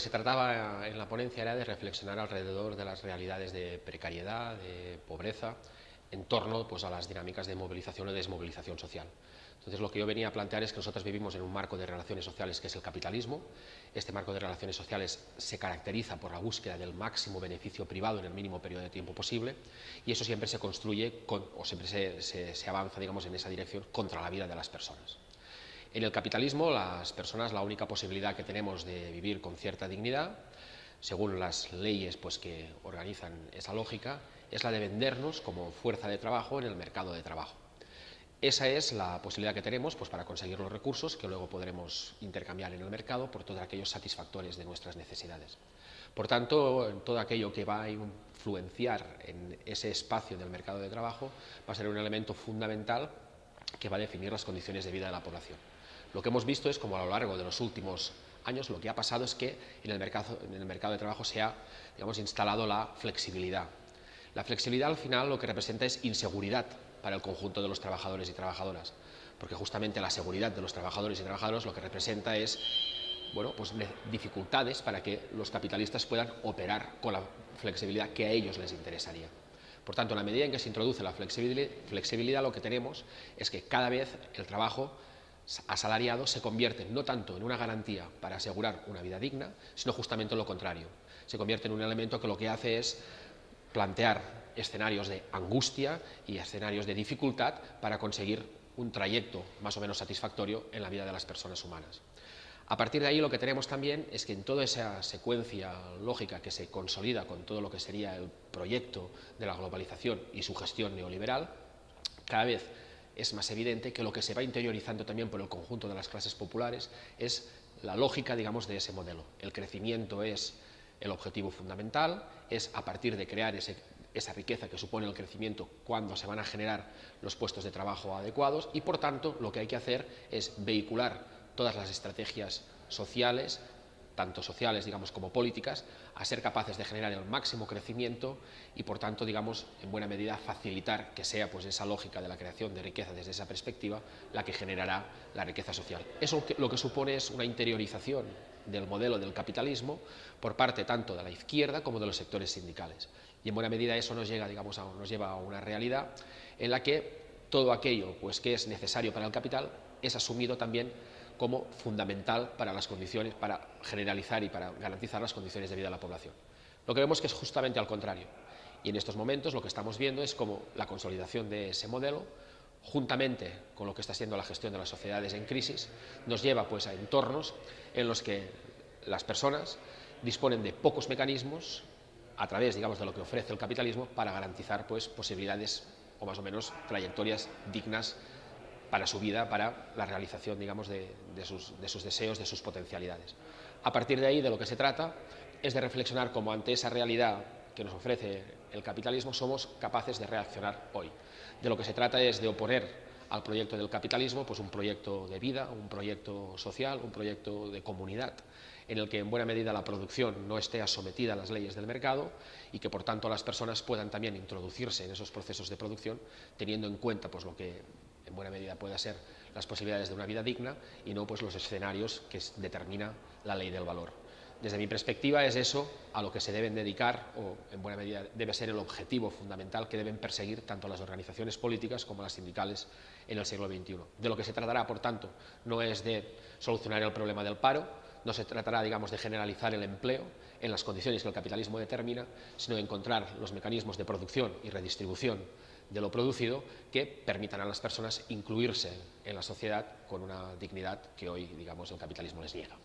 que se trataba en la ponencia era de reflexionar alrededor de las realidades de precariedad, de pobreza, en torno pues, a las dinámicas de movilización o desmovilización social. Entonces, lo que yo venía a plantear es que nosotros vivimos en un marco de relaciones sociales que es el capitalismo. Este marco de relaciones sociales se caracteriza por la búsqueda del máximo beneficio privado en el mínimo periodo de tiempo posible y eso siempre se construye o siempre se, se avanza digamos, en esa dirección contra la vida de las personas. En el capitalismo, las personas, la única posibilidad que tenemos de vivir con cierta dignidad, según las leyes pues, que organizan esa lógica, es la de vendernos como fuerza de trabajo en el mercado de trabajo. Esa es la posibilidad que tenemos pues, para conseguir los recursos que luego podremos intercambiar en el mercado por todos aquellos satisfactores de nuestras necesidades. Por tanto, todo aquello que va a influenciar en ese espacio del mercado de trabajo va a ser un elemento fundamental que va a definir las condiciones de vida de la población. Lo que hemos visto es como a lo largo de los últimos años lo que ha pasado es que en el mercado, de trabajo se ha digamos, instalado la flexibilidad. La flexibilidad al final lo que representa es inseguridad para el conjunto de los trabajadores y trabajadoras, porque justamente la seguridad de los trabajadores y trabajadoras lo que representa es bueno, pues dificultades para que los capitalistas puedan operar con la flexibilidad que a ellos les interesaría. Por tanto, en la medida en que se introduce la flexibilidad, lo que tenemos es que cada vez el trabajo asalariado se convierte no tanto en una garantía para asegurar una vida digna, sino justamente en lo contrario. Se convierte en un elemento que lo que hace es plantear escenarios de angustia y escenarios de dificultad para conseguir un trayecto más o menos satisfactorio en la vida de las personas humanas. A partir de ahí lo que tenemos también es que en toda esa secuencia lógica que se consolida con todo lo que sería el proyecto de la globalización y su gestión neoliberal, cada vez es más evidente que lo que se va interiorizando también por el conjunto de las clases populares es la lógica, digamos, de ese modelo. El crecimiento es el objetivo fundamental, es a partir de crear esa riqueza que supone el crecimiento cuando se van a generar los puestos de trabajo adecuados y por tanto lo que hay que hacer es vehicular todas las estrategias sociales, tanto sociales digamos como políticas, a ser capaces de generar el máximo crecimiento y por tanto digamos en buena medida facilitar que sea pues esa lógica de la creación de riqueza desde esa perspectiva la que generará la riqueza social. Eso lo que supone es una interiorización del modelo del capitalismo por parte tanto de la izquierda como de los sectores sindicales. Y en buena medida eso nos, llega, digamos, a, nos lleva a una realidad en la que todo aquello pues, que es necesario para el capital es asumido también como fundamental para las condiciones, para generalizar y para garantizar las condiciones de vida de la población. Lo que vemos que es justamente al contrario. Y en estos momentos lo que estamos viendo es como la consolidación de ese modelo, juntamente con lo que está siendo la gestión de las sociedades en crisis, nos lleva pues, a entornos en los que las personas disponen de pocos mecanismos a través, digamos, de lo que ofrece el capitalismo para garantizar, pues, posibilidades o más o menos trayectorias dignas para su vida, para la realización, digamos, de, sus, sus deseos, de sus potencialidades. A partir de ahí, de lo que se trata es de reflexionar cómo ante esa realidad que nos ofrece el capitalismo somos capaces de reaccionar hoy. De lo que se trata es de oponer al proyecto del capitalismo, pues un proyecto de vida, un proyecto social, un proyecto de comunidad, en el que en buena medida la producción no esté sometida a las leyes del mercado y que por tanto las personas puedan también introducirse en esos procesos de producción teniendo en cuenta pues, lo que en buena medida pueda ser las posibilidades de una vida digna y no pues, los escenarios que determina la ley del valor. Desde mi perspectiva es eso a lo que se deben dedicar o en buena medida debe ser el objetivo fundamental que deben perseguir tanto las organizaciones políticas como las sindicales en el siglo XXI. De lo que se tratará, por tanto, no es de solucionar el problema del paro, no se tratará, digamos, de generalizar el empleo en las condiciones que el capitalismo determina, sino de encontrar los mecanismos de producción y redistribución de lo producido que permitan a las personas incluirse en la sociedad con una dignidad que hoy, digamos, el capitalismo les niega.